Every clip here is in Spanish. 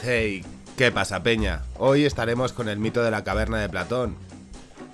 Hey, ¿qué pasa, Peña? Hoy estaremos con el mito de la caverna de Platón.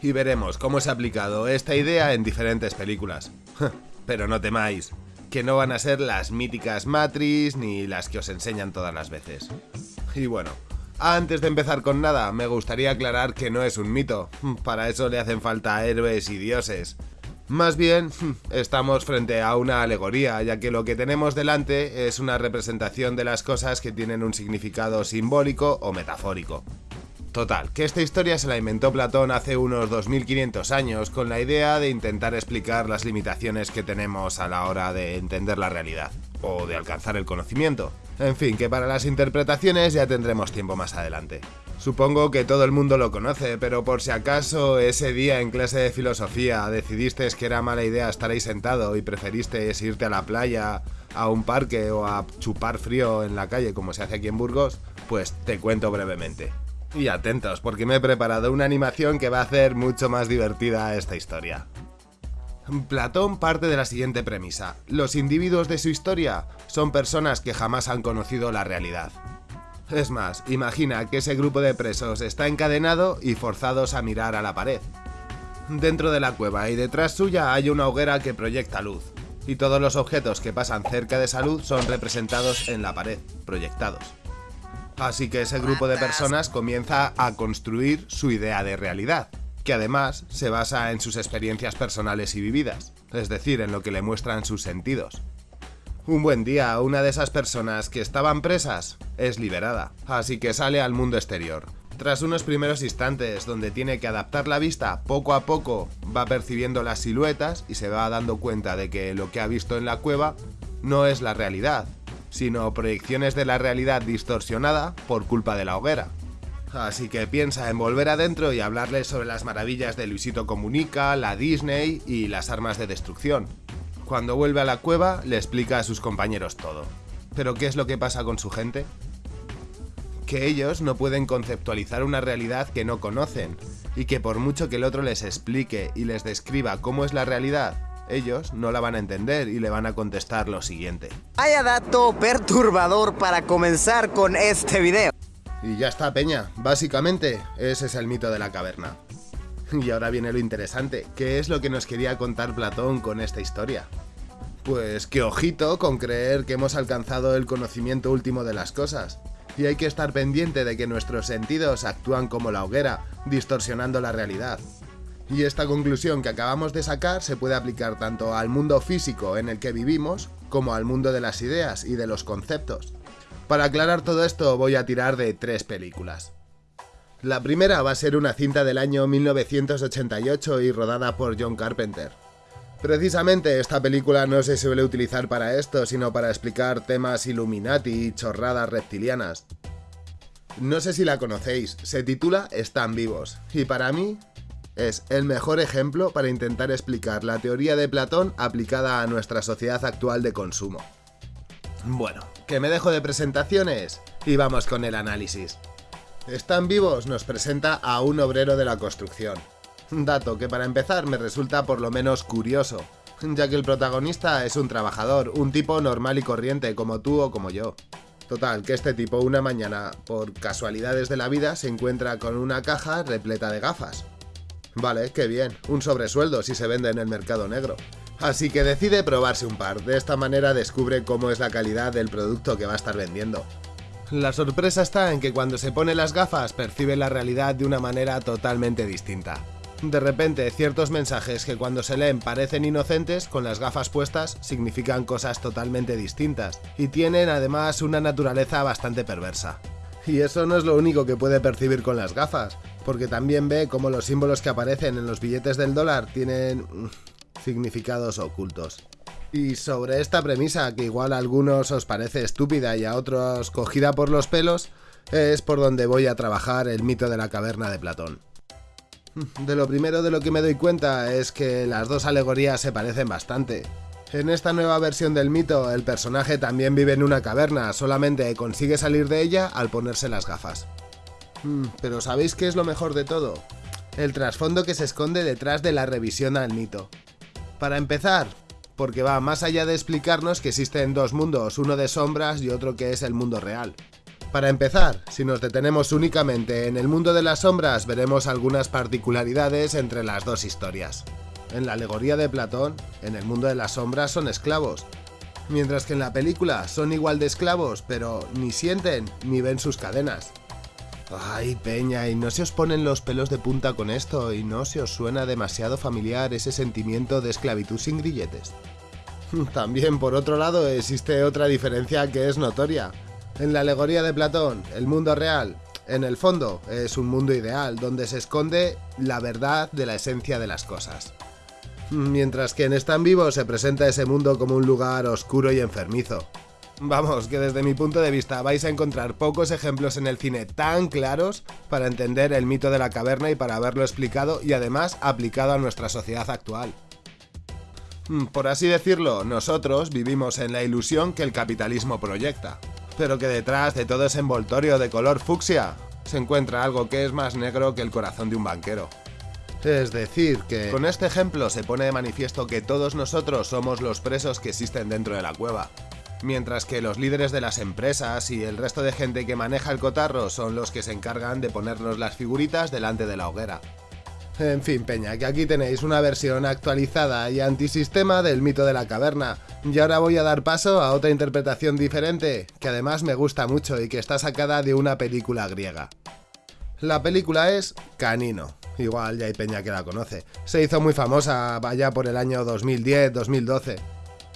Y veremos cómo se ha aplicado esta idea en diferentes películas. Pero no temáis, que no van a ser las míticas Matrix ni las que os enseñan todas las veces. Y bueno, antes de empezar con nada, me gustaría aclarar que no es un mito. Para eso le hacen falta héroes y dioses. Más bien, estamos frente a una alegoría, ya que lo que tenemos delante es una representación de las cosas que tienen un significado simbólico o metafórico. Total, que esta historia se la inventó Platón hace unos 2500 años con la idea de intentar explicar las limitaciones que tenemos a la hora de entender la realidad, o de alcanzar el conocimiento. En fin, que para las interpretaciones ya tendremos tiempo más adelante. Supongo que todo el mundo lo conoce, pero por si acaso ese día en clase de filosofía decidiste que era mala idea estar ahí sentado y preferiste irte a la playa, a un parque o a chupar frío en la calle como se hace aquí en Burgos, pues te cuento brevemente. Y atentos, porque me he preparado una animación que va a hacer mucho más divertida esta historia. Platón parte de la siguiente premisa. Los individuos de su historia son personas que jamás han conocido la realidad. Es más, imagina que ese grupo de presos está encadenado y forzados a mirar a la pared. Dentro de la cueva y detrás suya hay una hoguera que proyecta luz, y todos los objetos que pasan cerca de esa luz son representados en la pared, proyectados. Así que ese grupo de personas comienza a construir su idea de realidad, que además se basa en sus experiencias personales y vividas, es decir, en lo que le muestran sus sentidos. Un buen día, una de esas personas que estaban presas es liberada, así que sale al mundo exterior. Tras unos primeros instantes donde tiene que adaptar la vista, poco a poco va percibiendo las siluetas y se va dando cuenta de que lo que ha visto en la cueva no es la realidad, sino proyecciones de la realidad distorsionada por culpa de la hoguera. Así que piensa en volver adentro y hablarle sobre las maravillas de Luisito Comunica, la Disney y las armas de destrucción. Cuando vuelve a la cueva, le explica a sus compañeros todo. ¿Pero qué es lo que pasa con su gente? Que ellos no pueden conceptualizar una realidad que no conocen, y que por mucho que el otro les explique y les describa cómo es la realidad, ellos no la van a entender y le van a contestar lo siguiente. Vaya dato perturbador para comenzar con este video. Y ya está, Peña. Básicamente, ese es el mito de la caverna. Y ahora viene lo interesante, ¿qué es lo que nos quería contar Platón con esta historia? Pues que ojito con creer que hemos alcanzado el conocimiento último de las cosas. Y hay que estar pendiente de que nuestros sentidos actúan como la hoguera, distorsionando la realidad. Y esta conclusión que acabamos de sacar se puede aplicar tanto al mundo físico en el que vivimos, como al mundo de las ideas y de los conceptos. Para aclarar todo esto voy a tirar de tres películas. La primera va a ser una cinta del año 1988 y rodada por John Carpenter. Precisamente esta película no se suele utilizar para esto, sino para explicar temas Illuminati y chorradas reptilianas. No sé si la conocéis, se titula Están vivos, y para mí es el mejor ejemplo para intentar explicar la teoría de Platón aplicada a nuestra sociedad actual de consumo. Bueno, que me dejo de presentaciones y vamos con el análisis. Están vivos nos presenta a un obrero de la construcción. Dato que para empezar me resulta por lo menos curioso, ya que el protagonista es un trabajador, un tipo normal y corriente como tú o como yo. Total, que este tipo una mañana, por casualidades de la vida, se encuentra con una caja repleta de gafas. Vale, qué bien, un sobresueldo si se vende en el mercado negro. Así que decide probarse un par, de esta manera descubre cómo es la calidad del producto que va a estar vendiendo. La sorpresa está en que cuando se pone las gafas percibe la realidad de una manera totalmente distinta. De repente, ciertos mensajes que cuando se leen parecen inocentes, con las gafas puestas significan cosas totalmente distintas, y tienen además una naturaleza bastante perversa. Y eso no es lo único que puede percibir con las gafas, porque también ve cómo los símbolos que aparecen en los billetes del dólar tienen mm, significados ocultos. Y sobre esta premisa, que igual a algunos os parece estúpida y a otros cogida por los pelos, es por donde voy a trabajar el mito de la caverna de Platón. De lo primero de lo que me doy cuenta es que las dos alegorías se parecen bastante. En esta nueva versión del mito, el personaje también vive en una caverna, solamente consigue salir de ella al ponerse las gafas. Hmm, pero ¿sabéis qué es lo mejor de todo? El trasfondo que se esconde detrás de la revisión al mito. Para empezar, porque va más allá de explicarnos que existen dos mundos, uno de sombras y otro que es el mundo real. Para empezar, si nos detenemos únicamente en el mundo de las sombras, veremos algunas particularidades entre las dos historias. En la alegoría de Platón, en el mundo de las sombras son esclavos, mientras que en la película son igual de esclavos, pero ni sienten ni ven sus cadenas. Ay, Peña, ¿y no se os ponen los pelos de punta con esto? ¿Y no se os suena demasiado familiar ese sentimiento de esclavitud sin grilletes? También, por otro lado, existe otra diferencia que es notoria. En la alegoría de Platón, el mundo real, en el fondo, es un mundo ideal, donde se esconde la verdad de la esencia de las cosas. Mientras que en Están Vivo se presenta ese mundo como un lugar oscuro y enfermizo. Vamos, que desde mi punto de vista vais a encontrar pocos ejemplos en el cine tan claros para entender el mito de la caverna y para haberlo explicado y además aplicado a nuestra sociedad actual. Por así decirlo, nosotros vivimos en la ilusión que el capitalismo proyecta pero que detrás de todo ese envoltorio de color fucsia se encuentra algo que es más negro que el corazón de un banquero. Es decir, que con este ejemplo se pone de manifiesto que todos nosotros somos los presos que existen dentro de la cueva, mientras que los líderes de las empresas y el resto de gente que maneja el cotarro son los que se encargan de ponernos las figuritas delante de la hoguera. En fin, Peña, que aquí tenéis una versión actualizada y antisistema del mito de la caverna. Y ahora voy a dar paso a otra interpretación diferente, que además me gusta mucho y que está sacada de una película griega. La película es Canino. Igual ya hay Peña que la conoce. Se hizo muy famosa vaya por el año 2010-2012.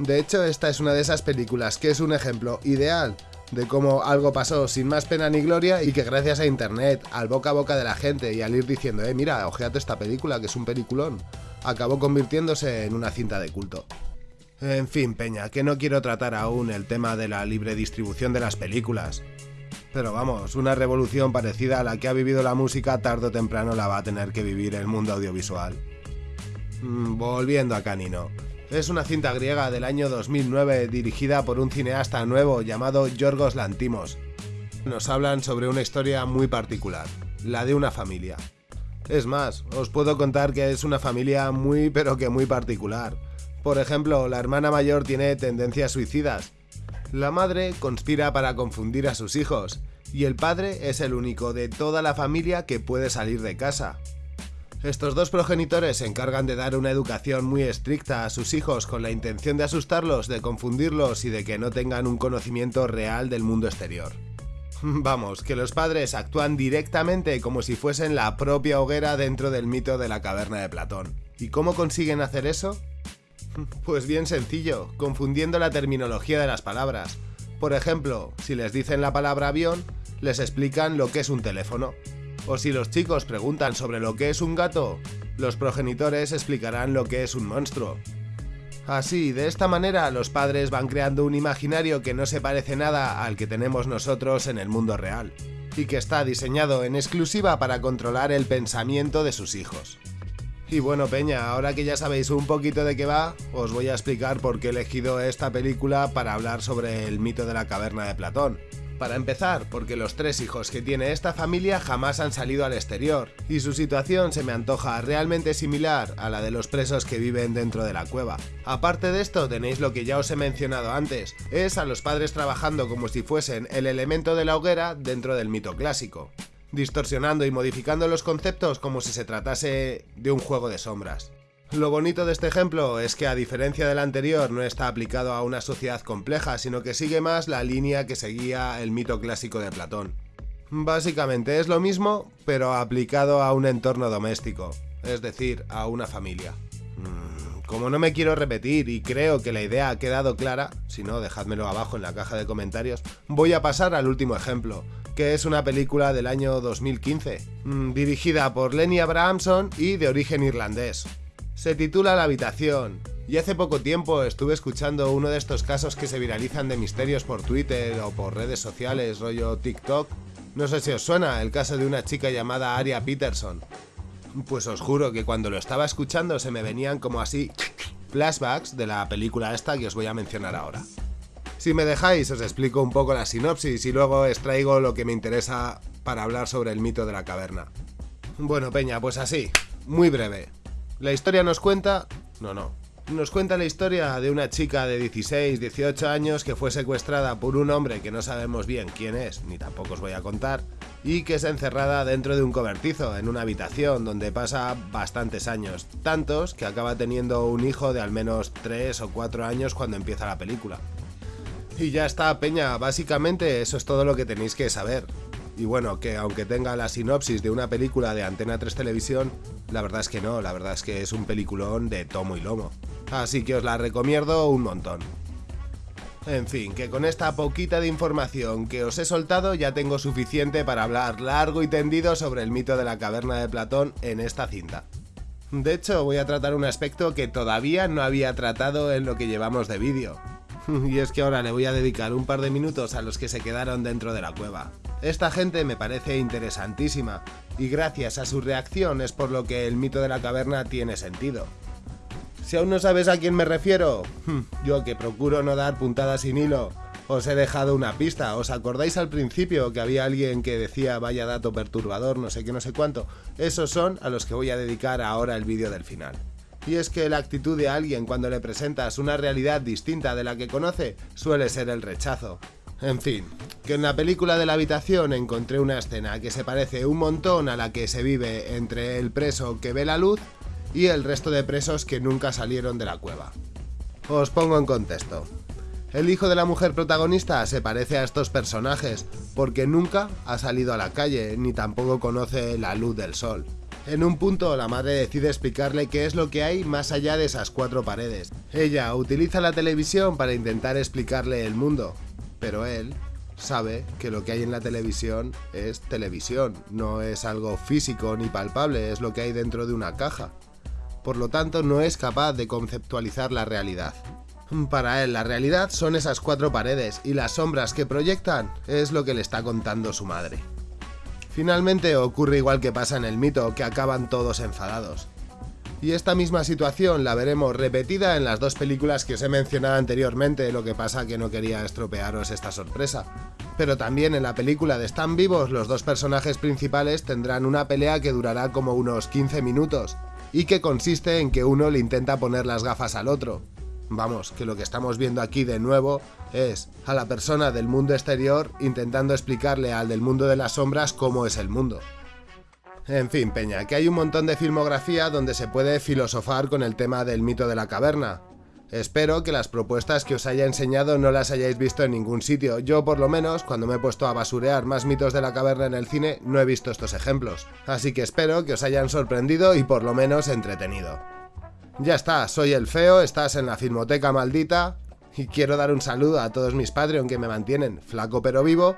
De hecho, esta es una de esas películas que es un ejemplo ideal de cómo algo pasó sin más pena ni gloria y que gracias a internet, al boca a boca de la gente y al ir diciendo, eh, mira, ojeate esta película que es un peliculón, acabó convirtiéndose en una cinta de culto. En fin, Peña, que no quiero tratar aún el tema de la libre distribución de las películas. Pero vamos, una revolución parecida a la que ha vivido la música tarde o temprano la va a tener que vivir el mundo audiovisual. Mm, volviendo a Canino. Es una cinta griega del año 2009 dirigida por un cineasta nuevo llamado Yorgos Lantimos. Nos hablan sobre una historia muy particular, la de una familia. Es más, os puedo contar que es una familia muy pero que muy particular. Por ejemplo, la hermana mayor tiene tendencias suicidas. La madre conspira para confundir a sus hijos, y el padre es el único de toda la familia que puede salir de casa. Estos dos progenitores se encargan de dar una educación muy estricta a sus hijos con la intención de asustarlos, de confundirlos y de que no tengan un conocimiento real del mundo exterior. Vamos, que los padres actúan directamente como si fuesen la propia hoguera dentro del mito de la caverna de Platón. ¿Y cómo consiguen hacer eso? Pues bien sencillo, confundiendo la terminología de las palabras. Por ejemplo, si les dicen la palabra avión, les explican lo que es un teléfono. O si los chicos preguntan sobre lo que es un gato, los progenitores explicarán lo que es un monstruo. Así, de esta manera, los padres van creando un imaginario que no se parece nada al que tenemos nosotros en el mundo real, y que está diseñado en exclusiva para controlar el pensamiento de sus hijos. Y bueno, Peña, ahora que ya sabéis un poquito de qué va, os voy a explicar por qué he elegido esta película para hablar sobre el mito de la caverna de Platón. Para empezar, porque los tres hijos que tiene esta familia jamás han salido al exterior, y su situación se me antoja realmente similar a la de los presos que viven dentro de la cueva. Aparte de esto, tenéis lo que ya os he mencionado antes, es a los padres trabajando como si fuesen el elemento de la hoguera dentro del mito clásico, distorsionando y modificando los conceptos como si se tratase de un juego de sombras. Lo bonito de este ejemplo es que a diferencia del anterior no está aplicado a una sociedad compleja, sino que sigue más la línea que seguía el mito clásico de Platón. Básicamente es lo mismo, pero aplicado a un entorno doméstico, es decir, a una familia. Mm, como no me quiero repetir y creo que la idea ha quedado clara, si no, dejádmelo abajo en la caja de comentarios, voy a pasar al último ejemplo, que es una película del año 2015, mm, dirigida por Lenny Abrahamson y de origen irlandés. Se titula La habitación, y hace poco tiempo estuve escuchando uno de estos casos que se viralizan de misterios por Twitter o por redes sociales, rollo TikTok. No sé si os suena el caso de una chica llamada Aria Peterson. Pues os juro que cuando lo estaba escuchando se me venían como así flashbacks de la película esta que os voy a mencionar ahora. Si me dejáis os explico un poco la sinopsis y luego extraigo lo que me interesa para hablar sobre el mito de la caverna. Bueno, Peña, pues así, muy breve. La historia nos cuenta... No, no. Nos cuenta la historia de una chica de 16, 18 años que fue secuestrada por un hombre que no sabemos bien quién es, ni tampoco os voy a contar, y que es encerrada dentro de un cobertizo, en una habitación donde pasa bastantes años, tantos que acaba teniendo un hijo de al menos 3 o 4 años cuando empieza la película. Y ya está, Peña, básicamente eso es todo lo que tenéis que saber. Y bueno, que aunque tenga la sinopsis de una película de Antena 3 Televisión, la verdad es que no, la verdad es que es un peliculón de tomo y lomo. Así que os la recomiendo un montón. En fin, que con esta poquita de información que os he soltado ya tengo suficiente para hablar largo y tendido sobre el mito de la caverna de Platón en esta cinta. De hecho, voy a tratar un aspecto que todavía no había tratado en lo que llevamos de vídeo. Y es que ahora le voy a dedicar un par de minutos a los que se quedaron dentro de la cueva. Esta gente me parece interesantísima, y gracias a su reacción es por lo que el mito de la caverna tiene sentido. Si aún no sabes a quién me refiero, hmm, yo que procuro no dar puntadas sin hilo, os he dejado una pista. ¿Os acordáis al principio que había alguien que decía vaya dato perturbador, no sé qué, no sé cuánto? Esos son a los que voy a dedicar ahora el vídeo del final. Y es que la actitud de alguien cuando le presentas una realidad distinta de la que conoce suele ser el rechazo. En fin, que en la película de la habitación encontré una escena que se parece un montón a la que se vive entre el preso que ve la luz y el resto de presos que nunca salieron de la cueva. Os pongo en contexto. El hijo de la mujer protagonista se parece a estos personajes porque nunca ha salido a la calle ni tampoco conoce la luz del sol. En un punto la madre decide explicarle qué es lo que hay más allá de esas cuatro paredes. Ella utiliza la televisión para intentar explicarle el mundo, pero él sabe que lo que hay en la televisión es televisión, no es algo físico ni palpable, es lo que hay dentro de una caja por lo tanto no es capaz de conceptualizar la realidad. Para él la realidad son esas cuatro paredes y las sombras que proyectan es lo que le está contando su madre. Finalmente ocurre igual que pasa en el mito, que acaban todos enfadados. Y esta misma situación la veremos repetida en las dos películas que os he mencionado anteriormente, lo que pasa que no quería estropearos esta sorpresa. Pero también en la película de Están vivos, los dos personajes principales tendrán una pelea que durará como unos 15 minutos, y que consiste en que uno le intenta poner las gafas al otro. Vamos, que lo que estamos viendo aquí de nuevo es a la persona del mundo exterior intentando explicarle al del mundo de las sombras cómo es el mundo. En fin, Peña, que hay un montón de filmografía donde se puede filosofar con el tema del mito de la caverna, Espero que las propuestas que os haya enseñado no las hayáis visto en ningún sitio. Yo, por lo menos, cuando me he puesto a basurear más mitos de la caverna en el cine, no he visto estos ejemplos. Así que espero que os hayan sorprendido y por lo menos entretenido. Ya está, soy el feo, estás en la Filmoteca Maldita y quiero dar un saludo a todos mis Patreon que me mantienen flaco pero vivo.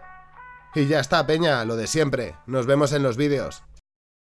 Y ya está, peña, lo de siempre. Nos vemos en los vídeos.